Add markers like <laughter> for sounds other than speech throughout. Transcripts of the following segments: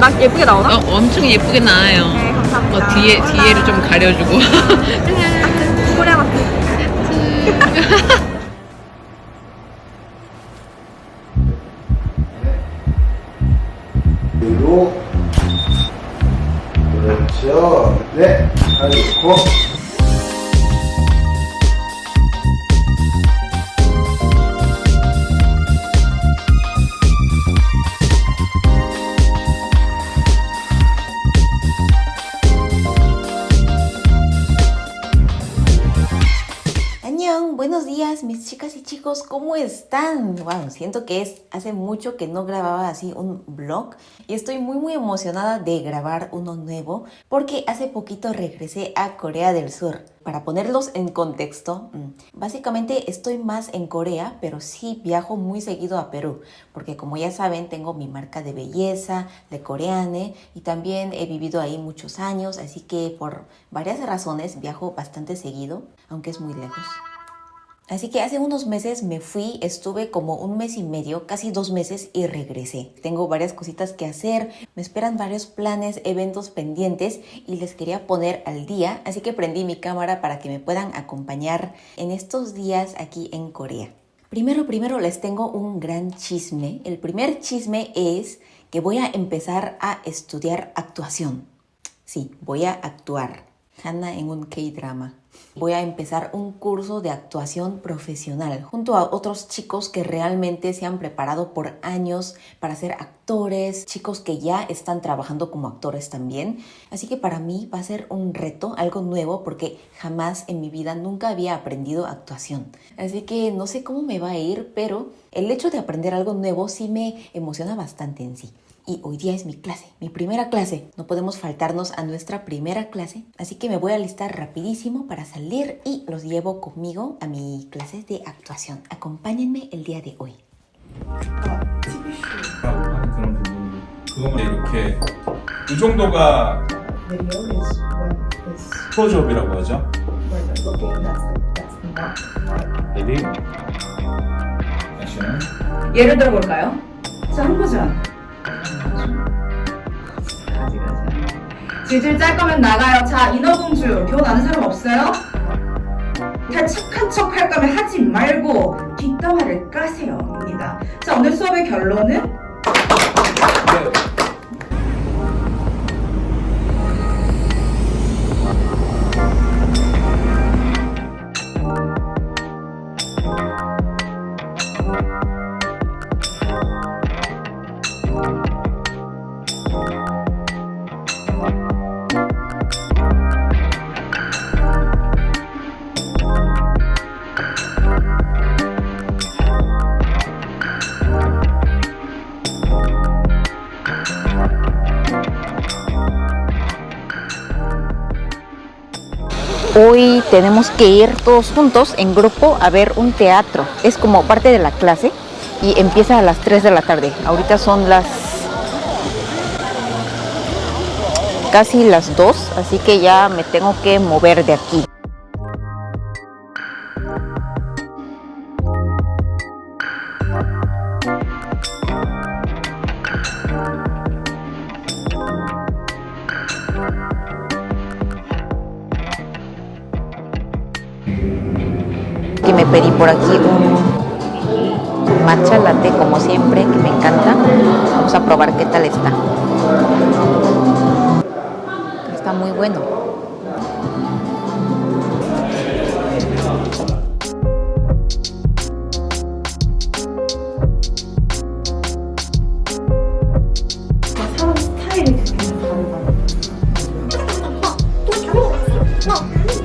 나 예쁘게 나오나? 어, 엄청 예쁘게 나와요. 네, 감사합니다. 어, 뒤에, 뒤에를 좀 가려주고. 코리아 마트. <laughs> <laughs> 그리고 그렇죠. 네, 잘 놓고 ¿cómo están? Wow, siento que es hace mucho que no grababa así un vlog y estoy muy muy emocionada de grabar uno nuevo porque hace poquito regresé a Corea del Sur. Para ponerlos en contexto, mm, básicamente estoy más en Corea, pero sí viajo muy seguido a Perú, porque como ya saben, tengo mi marca de belleza, de Coreane, y también he vivido ahí muchos años, así que por varias razones viajo bastante seguido, aunque es muy lejos. Así que hace unos meses me fui, estuve como un mes y medio, casi dos meses y regresé. Tengo varias cositas que hacer, me esperan varios planes, eventos pendientes y les quería poner al día, así que prendí mi cámara para que me puedan acompañar en estos días aquí en Corea. Primero, primero les tengo un gran chisme. El primer chisme es que voy a empezar a estudiar actuación. Sí, voy a actuar. Hanna en un K-drama. Voy a empezar un curso de actuación profesional junto a otros chicos que realmente se han preparado por años para ser actores, chicos que ya están trabajando como actores también. Así que para mí va a ser un reto, algo nuevo, porque jamás en mi vida nunca había aprendido actuación. Así que no sé cómo me va a ir, pero el hecho de aprender algo nuevo sí me emociona bastante en sí y hoy día es mi clase, mi primera clase. No podemos faltarnos a nuestra primera clase, así que me voy a alistar rapidísimo para salir y los llevo conmigo a mi clase de actuación. Acompáñenme el día de hoy. 하는 그런 부분 그것만 이렇게 이 정도가 video is when is 클로즈업이라고 하죠. when they're looking. That's the, that's the mark. 레디 액션 예를 들어 볼까요? 자, 한 버전. 질질 짤 거면 나가요. 자, 인어공주. 교훈 아는 사람 없어요? 다 착한 척 할 거면 하지 말고 뒷담화를 까세요. 입니다. 자, 오늘 수업의 결론은 Hoy tenemos que ir todos juntos en grupo a ver un teatro. Es como parte de la clase y empieza a las 3 de la tarde. Ahorita son las casi las 2, así que ya me tengo que mover de aquí. Un matcha latte como siempre, que me encanta. Vamos a probar qué tal está. Está muy bueno. 사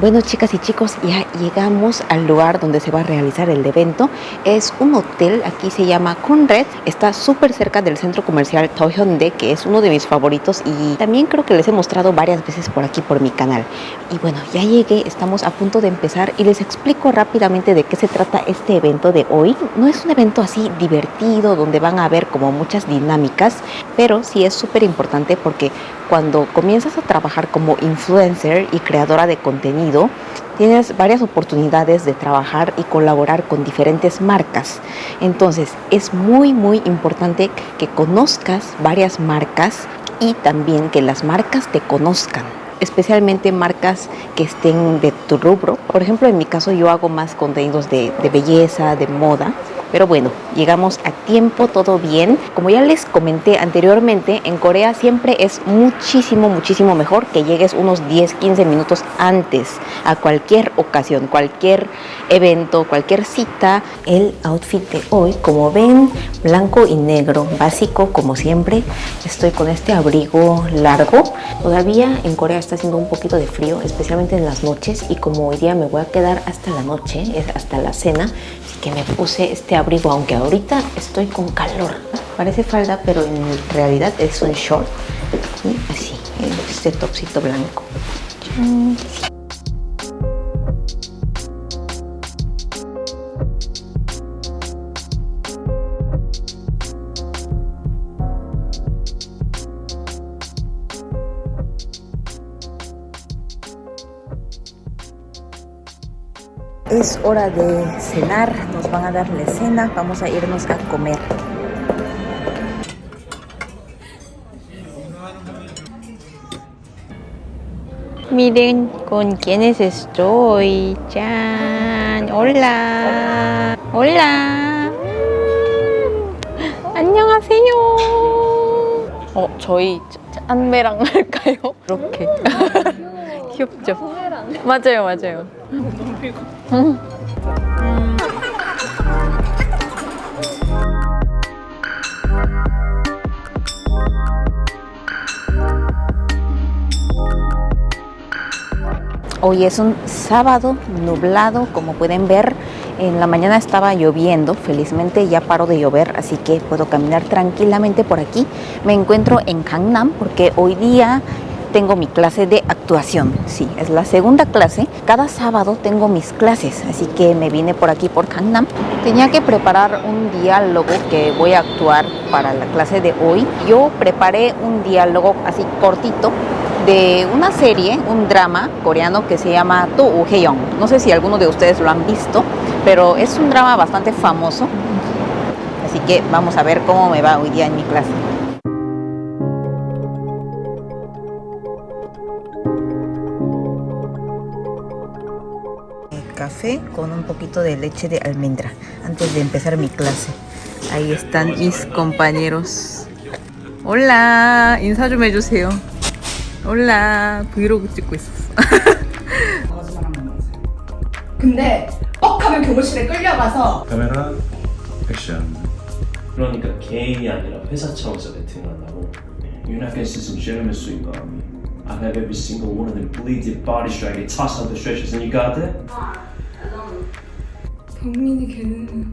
Bueno, chicas y chicos, ya llegamos al lugar donde se va a realizar el evento. Es un hotel, aquí se llama Conrad. Está súper cerca del centro comercial Tohyonde, que es uno de mis favoritos y también creo que les he mostrado varias veces por aquí por mi canal. Y bueno, ya llegué, estamos a punto de empezar y les explico rápidamente de qué se trata este evento de hoy. No es un evento así divertido donde van a haber como muchas dinámicas, pero sí es súper importante porque cuando comienzas a trabajar como influencer y creadora de contenido, tienes varias oportunidades de trabajar y colaborar con diferentes marcas. Entonces, es muy, muy importante que conozcas varias marcas y también que las marcas te conozcan especialmente marcas que estén de tu rubro. Por ejemplo, en mi caso yo hago más contenidos de, de belleza, de moda. Pero bueno, llegamos a tiempo, todo bien. Como ya les comenté anteriormente, en Corea siempre es muchísimo, muchísimo mejor que llegues unos 10, 15 minutos antes a cualquier ocasión, cualquier evento, cualquier cita. El outfit de hoy, como ven, blanco y negro, básico como siempre. Estoy con este abrigo largo. Todavía en Corea está haciendo un poquito de frío, especialmente en las noches. Y como hoy día me voy a quedar hasta la noche, hasta la cena, que me puse este abrigo, aunque ahorita estoy con calor. Parece falda, pero en realidad es un short. Y así, este topsito blanco. Es hora de cenar, nos van a dar la cena, vamos a irnos a comer. Miren con quiénes estoy. 짠. Hola. Hola. 안녕하세요. 어, 저희 짠배랑 할까요? 이렇게. 귀엽죠? 맞아요, 맞아요. Hoy es un sábado nublado, como pueden ver. En la mañana estaba lloviendo, felizmente ya paró de llover, así que puedo caminar tranquilamente por aquí. Me encuentro en Gangnam porque hoy día tengo mi clase de actuación. Sí, es la segunda clase. Cada sábado tengo mis clases, así que me vine por aquí por Gangnam. Tenía que preparar un diálogo que voy a actuar para la clase de hoy. Yo preparé un diálogo así cortito de una serie, un drama coreano que se llama To Uheyeong. No sé si alguno de ustedes lo han visto, pero es un drama bastante famoso. Así que vamos a ver cómo me va hoy día en mi clase. Café con un poquito de leche de almendra antes de empezar mi clase. Ahí están mis compañeros. Hola, 인사 좀 해주세요. 올라 브이로그 찍고 있었어. 근데 뻑하면 교무실에 끌려가서 카메라 액션 그러니까 개인이 아니라 회사 차원에서 배팅을 한다고 United States and Gentlemen suit army I've had every single one of them bleeded body strap get tossed on the stretchers and you got that? 경민이 걔는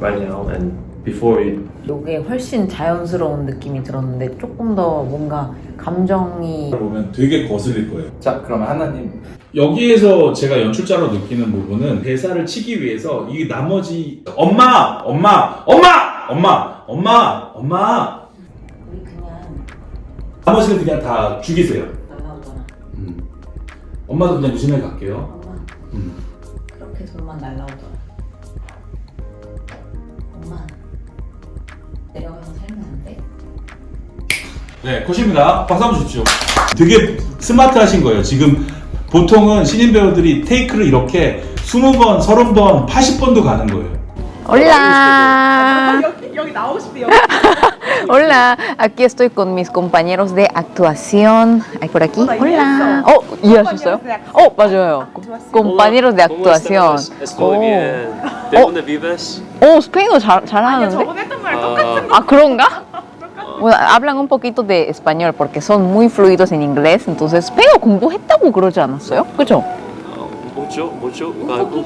Right now and before you 이게 훨씬 자연스러운 느낌이 들었는데 조금 더 뭔가 감정이 보면 되게 거슬릴 거예요. 자, 그러면 하나님 여기에서 제가 연출자로 느끼는 부분은 대사를 치기 위해서 이 나머지 엄마, 엄마, 엄마, 엄마, 엄마, 엄마 우리 그냥 나머지는 그냥 다 죽이세요. 날라오잖아. 음. 엄마도 그냥 유심히 갈게요. 엄마 음. 그렇게 돈만 날라오더라. 엄마 내가 가서 살면 안 돼? 네, 컷입니다. 박수 한번 주십시오. 되게 스마트하신 거예요. 지금 보통은 신인 배우들이 테이크를 이렇게 20번, 30번, 80번도 가는 거예요. Hola. <laughs> Hola, aquí estoy con mis compañeros de actuación. Hay por aquí. Hola. Oh, 이해하셨어요? 어, 맞아요. compañeros de actuación. Estoy 오. bien. ¿De Oh. dónde vives? 오, 스페인어 잘, 잘하는데? Ah, 아, 그런가? Bueno, hablan <laughs> un poquito de español porque son muy fluidos en inglés. entonces 스페인어 공부했다고 그러지 않았어요? 그죠? Mucho, mucho. Cargo.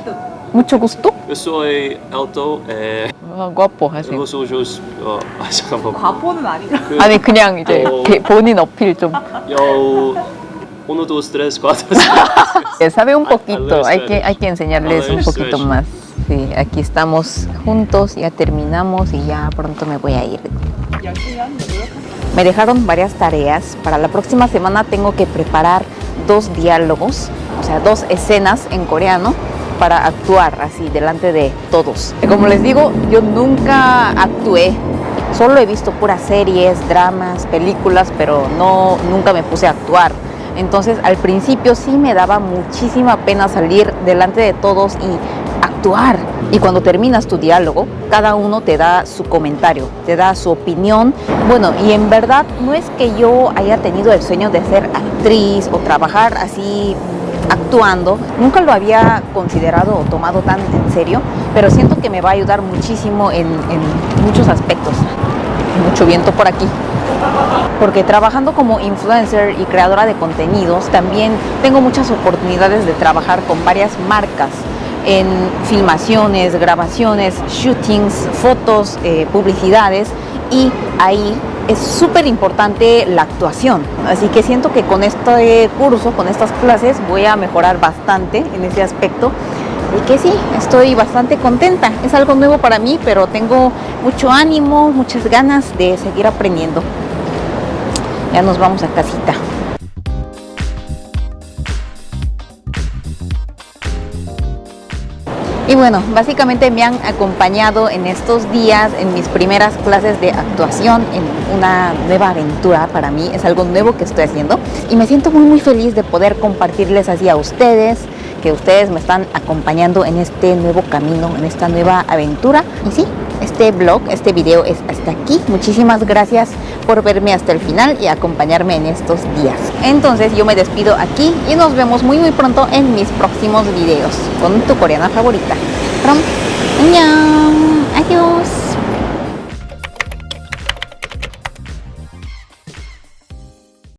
Mucho gusto. Eu soy alto. Eh, <laughs> 아, guapo 하세요. los ojos. 어, 아 잠깐만. 과포는 아니죠. 그, 아니 그냥 이제 어. 개- 본인 어필 좀. yo. Uno, dos, tres, cuatro. Eh, Sabe un A- a poquito, leer hay que, Spanish. hay que enseñarles A leer un poquito Spanish. más. Sí, aquí estamos juntos, ya terminamos y ya pronto me voy a ir. Me dejaron varias tareas. Para la próxima semana tengo que preparar dos diálogos, o sea, dos escenas en coreano para actuar así delante de todos. Como les digo, yo nunca actué. Solo he visto puras series, dramas, películas, pero no nunca me puse a actuar. Entonces, al principio sí me daba muchísima pena salir delante de todos y actuar. Y cuando terminas tu diálogo, cada uno te da su comentario, te da su opinión. Bueno, y en verdad no es que yo haya tenido el sueño de ser actriz o trabajar así actuando. Nunca lo había considerado o tomado tan en serio, pero siento que me va a ayudar muchísimo en, muchos aspectos. Mucho viento por aquí porque trabajando como influencer y creadora de contenidos también tengo muchas oportunidades de trabajar con varias marcas en filmaciones, grabaciones, shootings, fotos, eh, publicidades y ahí es súper importante la actuación. Así que siento que con este curso, con estas clases, voy a mejorar bastante en ese aspecto. Y que sí, estoy bastante contenta. Es algo nuevo para mí, pero tengo mucho ánimo, muchas ganas de seguir aprendiendo. Ya nos vamos a casita. Y bueno, básicamente me han acompañado en estos días en mis primeras clases de actuación en una nueva aventura para mí. Es algo nuevo que estoy haciendo y me siento muy muy feliz de poder compartirles así a ustedes, que ustedes me están acompañando en este nuevo camino, en esta nueva aventura. Y sí, este blog, este video es hasta aquí. Muchísimas gracias por verme hasta el final y acompañarme en estos días. Entonces yo me despido aquí y nos vemos muy muy pronto en mis próximos videos con tu coreana favorita. ¡Prom!